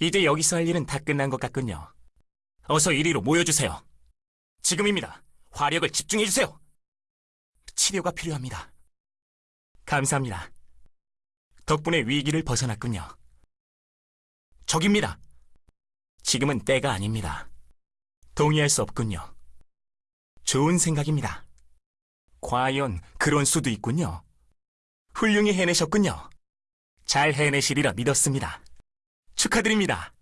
이제 여기서 할 일은 다 끝난 것 같군요. 어서 이리로 모여주세요. 지금입니다. 화력을 집중해주세요. 치료가 필요합니다. 감사합니다. 덕분에 위기를 벗어났군요. 적입니다. 지금은 때가 아닙니다. 동의할 수 없군요. 좋은 생각입니다. 과연 그런 수도 있군요. 훌륭히 해내셨군요. 잘 해내시리라 믿었습니다. 축하드립니다.